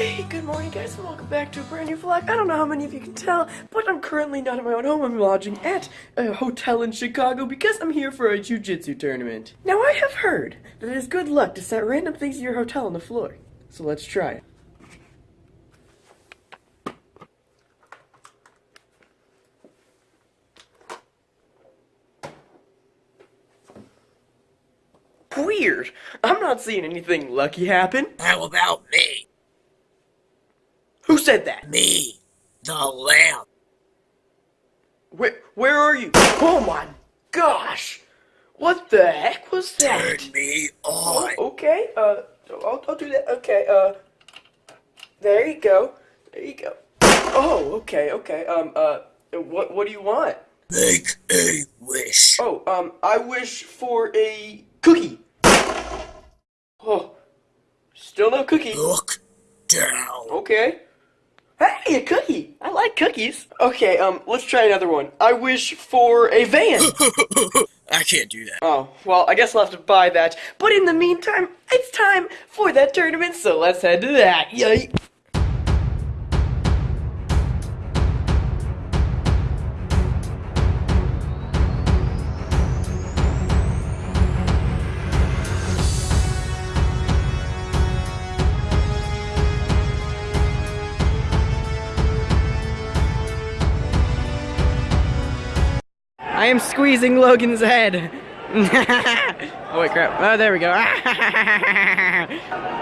Hey, good morning guys and welcome back to a brand new vlog. I don't know how many of you can tell, but I'm currently not in my own home. I'm lodging at a hotel in Chicago because I'm here for a jiu-jitsu tournament. Now I have heard that it is good luck to set random things in your hotel on the floor. So let's try it. Weird. I'm not seeing anything lucky happen. How about me? Who said that? Me, the lamp. Where, where are you? Oh my gosh! What the heck was that? Turn me Oh, on. okay, uh, I'll, I'll do that. Okay, uh, there you go. There you go. Oh, okay, okay. Um, uh, what, what do you want? Make a wish. Oh, um, I wish for a cookie. Oh, still no cookie. Look down. Okay. Hey, a cookie. I like cookies. Okay, um, let's try another one. I wish for a van. I can't do that. Oh, well, I guess I'll have to buy that. But in the meantime, it's time for that tournament, so let's head to that. Yay! I am squeezing Logan's head. oh wait, crap. Oh, there we go.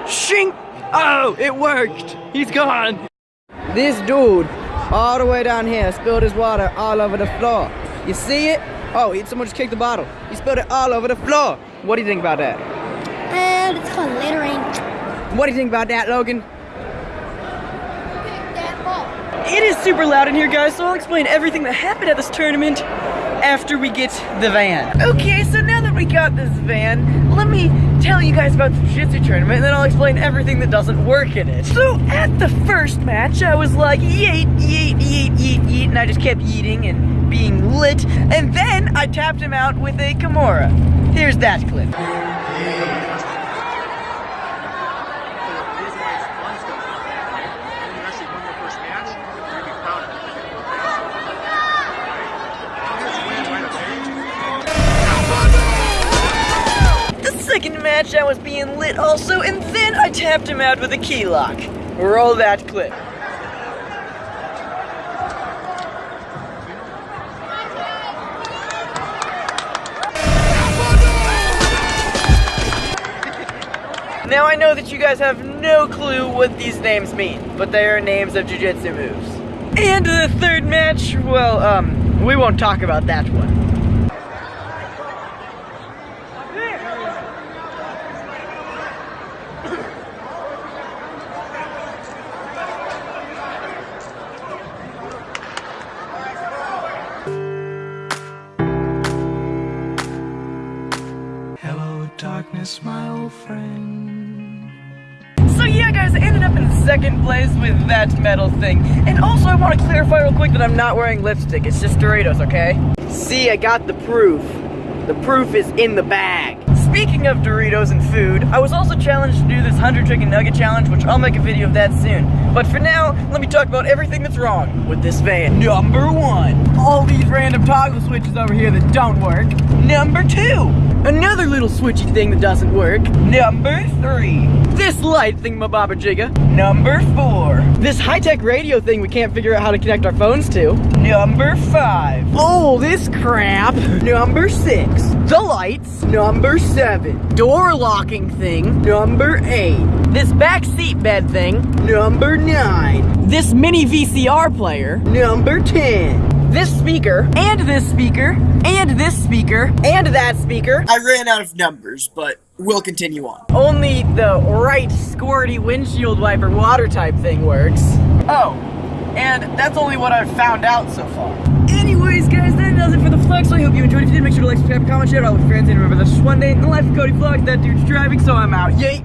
Shink! Oh, it worked. He's gone. This dude, all the way down here, spilled his water all over the floor. You see it? Oh, he, someone just kicked the bottle. He spilled it all over the floor. What do you think about that? And it's called littering. What do you think about that, Logan? That ball. It is super loud in here, guys, so I'll explain everything that happened at this tournament after we get the van. Okay, so now that we got this van, let me tell you guys about the jiu-jitsu tournament, and then I'll explain everything that doesn't work in it. So, at the first match, I was like, yeet, yeet, yeet, yeet, yeet, and I just kept eating and being lit, and then I tapped him out with a Kimura. Here's that clip. Match, was being lit also, and then I tapped him out with a key lock. Roll that clip. Now I know that you guys have no clue what these names mean, but they are names of jujitsu moves. And the third match, well, um, we won't talk about that one. Darkness, my old friend. So yeah guys, I ended up in second place with that metal thing. And also I want to clarify real quick that I'm not wearing lipstick, it's just Doritos, okay? See, I got the proof. The proof is in the bag. Speaking of Doritos and food, I was also challenged to do this 100 chicken nugget challenge, which I'll make a video of that soon. But for now, let me talk about everything that's wrong with this van. Number one, all these random toggle switches over here that don't work. Number two, another little switchy thing that doesn't work. Number three, this light thingamabobber-jigga. Number four, this high-tech radio thing we can't figure out how to connect our phones to. Number five, oh, this crap. Number six, the lights. Number seven, door locking thing. Number eight, this back seat bed thing. Number nine, this mini VCR player. Number ten, this speaker, and this speaker, and this speaker, and that speaker. I ran out of numbers, but we'll continue on. Only the right squirty windshield wiper water type thing works. Oh, and that's only what I've found out so far. Anyways, guys, that does it for the vlog, so I hope you enjoyed. If you did, make sure to like, subscribe, comment, share it all with friends, and remember, that's just one day in the life of Cody Vlogs. That dude's driving, so I'm out. Yay!